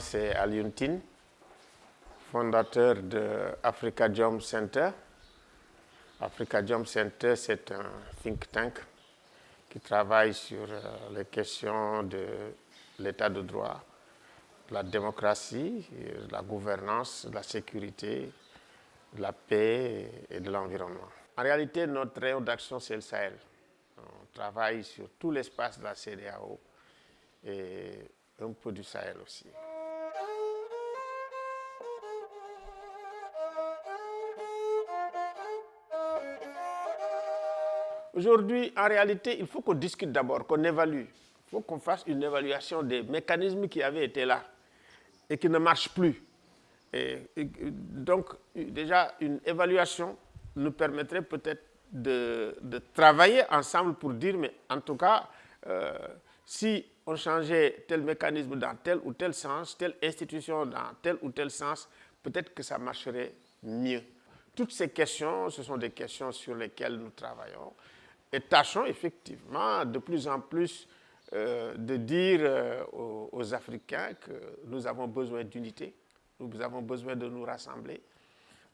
c'est Aliuntine, fondateur de Africa Jump Center. Africa Jump Center, c'est un think tank qui travaille sur euh, les questions de l'état de droit, de la démocratie, de la gouvernance, de la sécurité, de la paix et de l'environnement. En réalité, notre rayon d'action, c'est le Sahel. On travaille sur tout l'espace de la CDAO et un peu du Sahel aussi. Aujourd'hui, en réalité, il faut qu'on discute d'abord, qu'on évalue. Il faut qu'on fasse une évaluation des mécanismes qui avaient été là et qui ne marchent plus. Et, donc, déjà, une évaluation nous permettrait peut-être de, travailler ensemble pour dire, mais en tout cas, euh, si on changeait tel mécanisme dans tel ou tel sens, telle institution dans tel ou tel sens, peut-être que ça marcherait mieux. Toutes ces questions, ce sont des questions sur lesquelles nous travaillons et tâchons effectivement de plus en plus euh, de dire euh, aux, Africains que nous avons besoin d'unité, nous avons besoin de nous rassembler,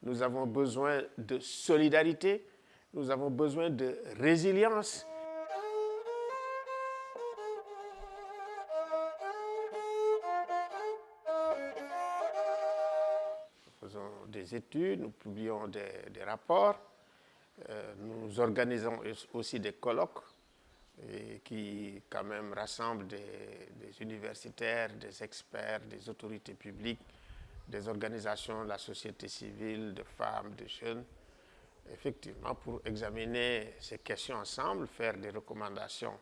nous avons besoin de solidarité, nous avons besoin de résilience. Nous faisons des études, nous publions des rapports, nous organisons aussi des colloques qui quand même rassemblent des, universitaires, des experts, des autorités publiques, des organisations de la société civile, de femmes, de jeunes, effectivement pour examiner ces questions ensemble, faire des recommandations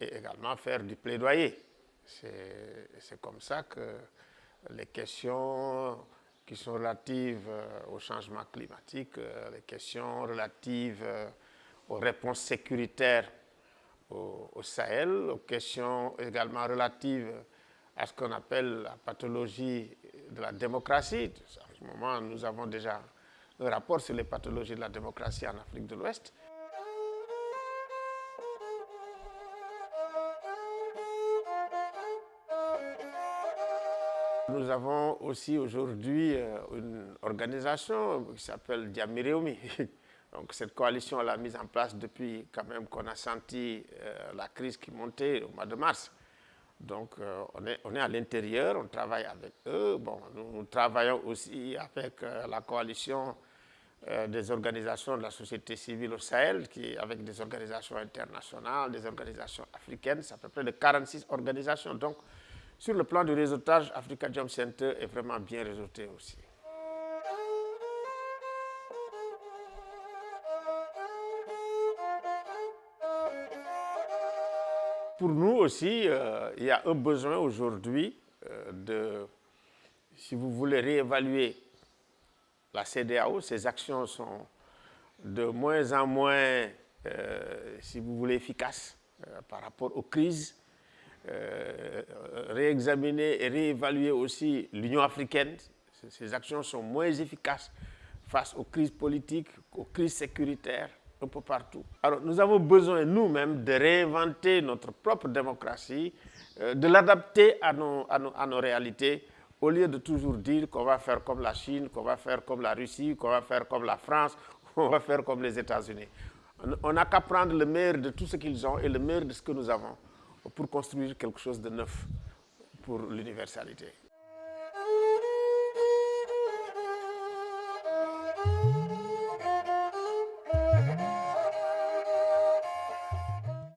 et également faire du plaidoyer. C'est comme ça que les questions qui sont relatives euh, au changement climatique, euh, les questions relatives euh, aux réponses sécuritaires au, Sahel, aux questions également relatives à ce qu'on appelle la pathologie de la démocratie. En ce moment, nous avons déjà un rapport sur les pathologies de la démocratie en Afrique de l'Ouest. Nous avons aussi aujourd'hui euh, une organisation qui s'appelle Diamireumi. Donc cette coalition, elle a mise en place depuis quand même qu'on a senti euh, la crise qui montait au mois de mars. Donc euh, on, est, on est à l'intérieur, on travaille avec eux. Bon, nous, travaillons aussi avec la coalition des organisations de la société civile au Sahel, qui, avec des organisations internationales, des organisations africaines, ça fait près de 46 organisations. Donc sur le plan du réseautage, Africa Jump Center est vraiment bien réseauté aussi. Pour nous aussi, euh, il y a un besoin aujourd'hui euh, de, si vous voulez réévaluer la CDAO, ces actions sont de moins en moins, euh, si vous voulez, efficaces par rapport aux crises euh, réexaminer et réévaluer aussi l'Union africaine. Ces actions sont moins efficaces face aux crises politiques, aux crises sécuritaires, un peu partout. Alors nous avons besoin nous-mêmes de réinventer notre propre démocratie, euh, de l'adapter à à, nos, à nos réalités, au lieu de toujours dire qu'on va faire comme la Chine, qu'on va faire comme la Russie, qu'on va faire comme la France, qu'on va faire comme les États-Unis. On n'a qu'à prendre le meilleur de tout ce qu'ils ont et le meilleur de ce que nous avons pour construire quelque chose de neuf pour l'universalité.